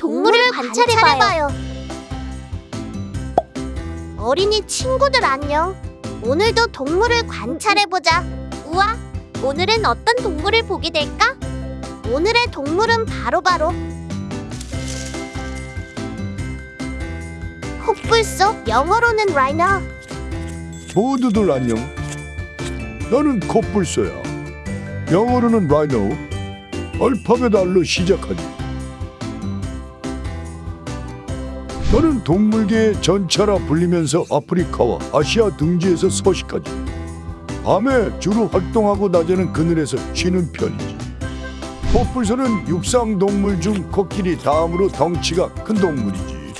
동물을 관찰해봐요. 어린이 친구들 안녕. 오늘도 동물을 관찰해보자. 우와, 오늘은 어떤 동물을 보게 될까? 오늘의 동물은 바로바로 콧불소, 영어로는 라이너. 모두들 안녕. 나는 콧불소야. 영어로는 라이노. 알파벳 R로 시작하지. 나는 동물계의 전차라 불리면서 아프리카와 아시아 등지에서 서식하지. 밤에 주로 활동하고 낮에는 그늘에서 쉬는 편이지. 콧불소는 육상 동물 중 코끼리 다음으로 덩치가 큰 동물이지.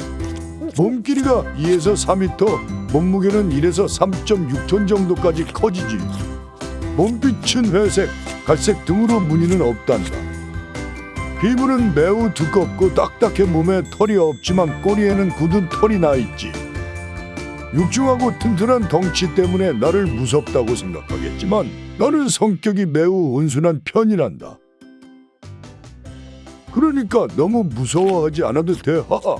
몸길이가 2에서 4m, 몸무게는 1에서 3.6톤 정도까지 커지지. 몸빛은 회색, 갈색 등으로 무늬는 없단다. 피부는 매우 두껍고 딱딱해 몸에 털이 없지만 꼬리에는 굳은 털이 나 있지. 육중하고 튼튼한 덩치 때문에 나를 무섭다고 생각하겠지만 나는 성격이 매우 온순한 편이란다. 그러니까 너무 무서워하지 않아도 돼. 하하.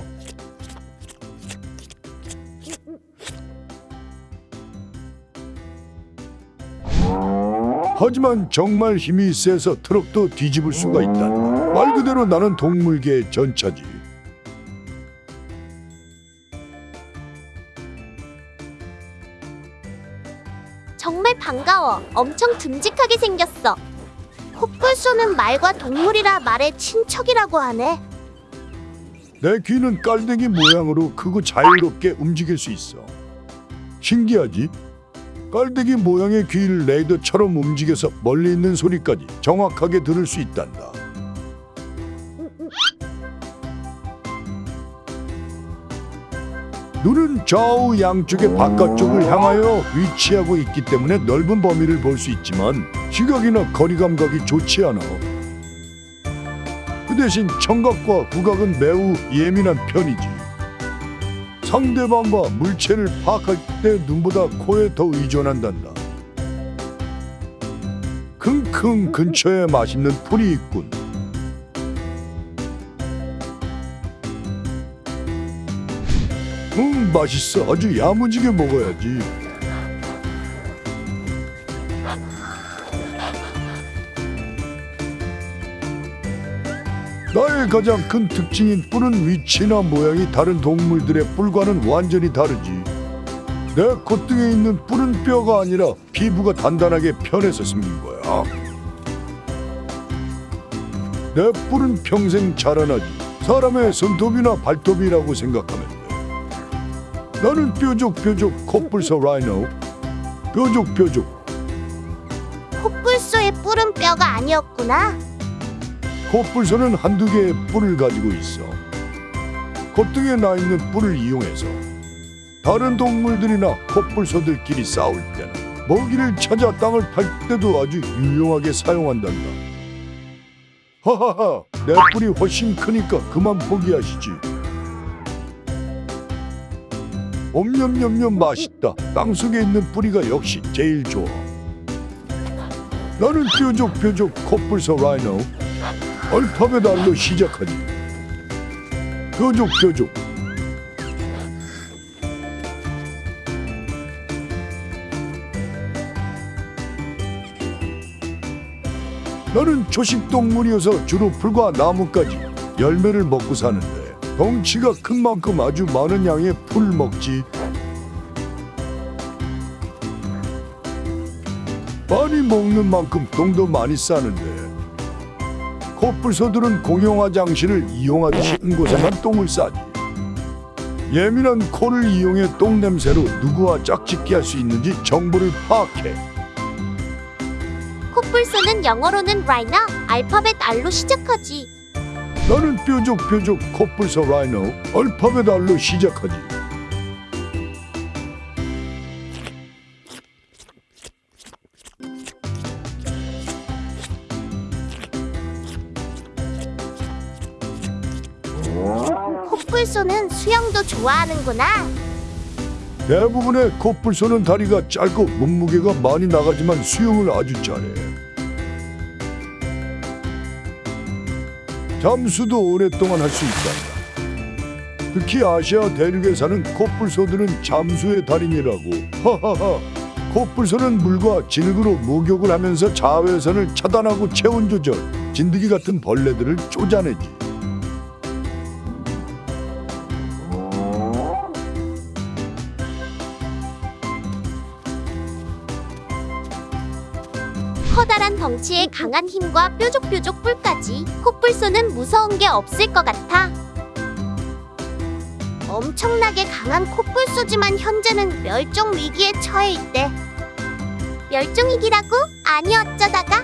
하지만 정말 힘이 세서 트럭도 뒤집을 수가 있다. 말 그대로 나는 동물계의 전차지. 반가워. 엄청 듬직하게 생겼어. 콧불소는 말과 동물이라 말의 친척이라고 하네. 내 귀는 깔대기 모양으로 크고 자유롭게 움직일 수 있어. 신기하지? 깔대기 모양의 귀를 레이더처럼 움직여서 멀리 있는 소리까지 정확하게 들을 수 있단다. 눈은 좌우 양쪽의 바깥쪽을 향하여 위치하고 있기 때문에 넓은 범위를 볼 수 있지만 시각이나 거리 감각이 좋지 않아. 그 대신 청각과 후각은 매우 예민한 편이지. 상대방과 물체를 파악할 때 눈보다 코에 더 의존한단다. 킁킁 근처에 맛있는 풀이 있군. 맛있어 아주 야무지게 먹어야지. 나의 가장 큰 특징인 뿔은 위치나 모양이 다른 동물들의 뿔과는 완전히 다르지. 내 콧등에 있는 뿔은 뼈가 아니라 피부가 단단하게 편해서 생긴 거야. 내 뿔은 평생 자라나지. 사람의 손톱이나 발톱이라고 생각하면 돼. 나는 뾰족뾰족 콧불소 라이노. 뾰족뾰족 콧불소의 뿔은 뼈가 아니었구나. 콧불소는 한두 개의 뿔을 가지고 있어. 콧등에 나 있는 뿔을 이용해서 다른 동물들이나 콧불소들끼리 싸울 때는 먹이를 찾아 땅을 팔 때도 아주 유용하게 사용한단다. 하하하, 내 뿔이 훨씬 크니까 그만 포기하시지. 옴념념념 맛있다. 땅 속에 있는 뿌리가 역시 제일 좋아. 나는 뾰족뾰족 콧불소 라이노. 알파벳 R로 시작하지. 뾰족뾰족. 나는 초식동물이어서 주로 풀과 나무까지 열매를 먹고 사는데 덩치가 큰 만큼 아주 많은 양의 풀 먹지. 많이 먹는 만큼 똥도 많이 싸는데 코뿔소들은 공용 화장실을 이용하듯이 한 곳에만 똥을 싸지. 예민한 코를 이용해 똥 냄새로 누구와 짝짓기 할 수 있는지 정보를 파악해. 콧불소는 영어로는 라이너, 알파벳 R로 시작하지. 나는 뾰족뾰족 코뿔소 라이노 알파벳 알로 시작하지. 코뿔소는 수영도 좋아하는구나. 대부분의 코뿔소는 다리가 짧고 몸무게가 많이 나가지만 수영을 아주 잘해. 잠수도 오랫동안 할 수 있다. 특히 아시아 대륙에 사는 코뿔소들은 잠수의 달인이라고. 하하하. 코뿔소는 물과 진흙으로 목욕을 하면서 자외선을 차단하고 체온 조절, 진드기 같은 벌레들을 쫓아내지. 커다란 덩치에 강한 힘과 뾰족뾰족 뿔까지 코뿔소는 무서운 게 없을 것 같아. 엄청나게 강한 코뿔소지만 현재는 멸종 위기에 처해 있대. 멸종 위기라고? 아니 어쩌다가?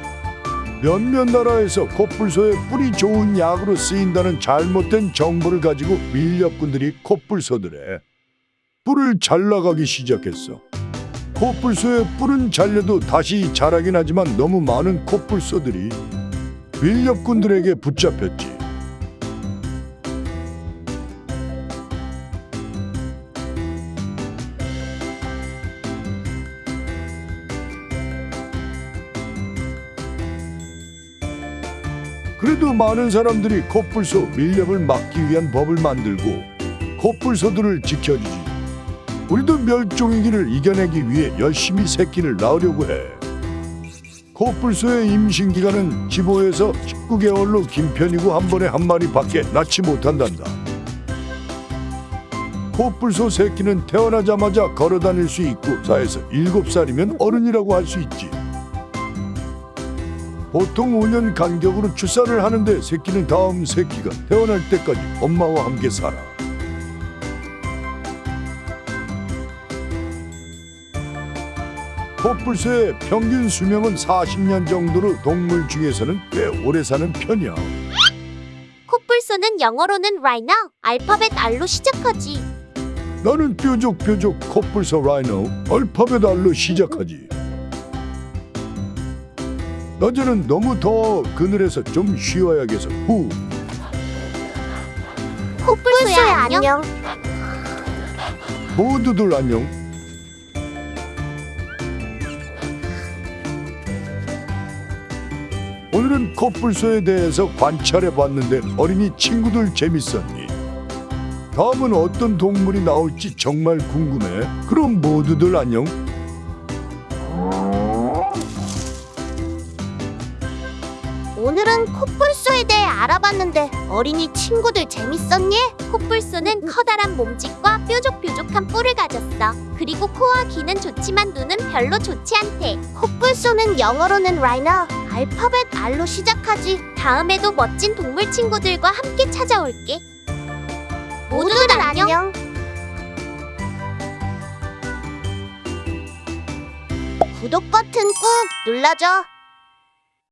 몇몇 나라에서 코뿔소의 뿔이 좋은 약으로 쓰인다는 잘못된 정보를 가지고 밀렵꾼들이 코뿔소들의 뿔을 잘라가기 시작했어. 코뿔소의 뿔은 잘려도 다시 자라긴 하지만 너무 많은 코뿔소들이 밀렵꾼들에게 붙잡혔지. 그래도 많은 사람들이 코뿔소 밀렵을 막기 위한 법을 만들고 코뿔소들을 지켜주지. 우리도 멸종위기를 이겨내기 위해 열심히 새끼를 낳으려고 해. 코뿔소의 임신 기간은 15에서 19개월로 긴 편이고 한 번에 한 마리밖에 낳지 못한단다. 코뿔소 새끼는 태어나자마자 걸어 다닐 수 있고 4에서 7살이면 어른이라고 할 수 있지. 보통 5년 간격으로 출산을 하는데 새끼는 다음 새끼가 태어날 때까지 엄마와 함께 살아. 코뿔소의 평균 수명은 40년 정도로 동물 중에서는 꽤 오래 사는 편이야. 코뿔소는 영어로는 라이너, 알파벳 R로 시작하지. 나는 뾰족뾰족 코뿔소 라이노 알파벳 R로 시작하지. 낮에는 너무 더워 그늘에서 좀 쉬어야겠어. 후. 코뿔소야 안녕. 모두들 안녕. 오늘은 코뿔소에 대해서 관찰해 봤는데 어린이 친구들 재밌었니? 다음은 어떤 동물이 나올지 정말 궁금해. 그럼 모두들 안녕. 오늘은 코뿔소에 대해 알아봤는데 어린이 친구들 재밌었니? 코뿔소는 커다란 몸집과 뾰족뾰족한 뿔을 가졌어. 그리고 코와 귀는 좋지만 눈은 별로 좋지 않대. 코뿔소는 영어로는 라이너, 알파벳 R로 시작하지. 다음에도 멋진 동물 친구들과 함께 찾아올게. 모두들 안녕. 구독 버튼 꾹 눌러줘.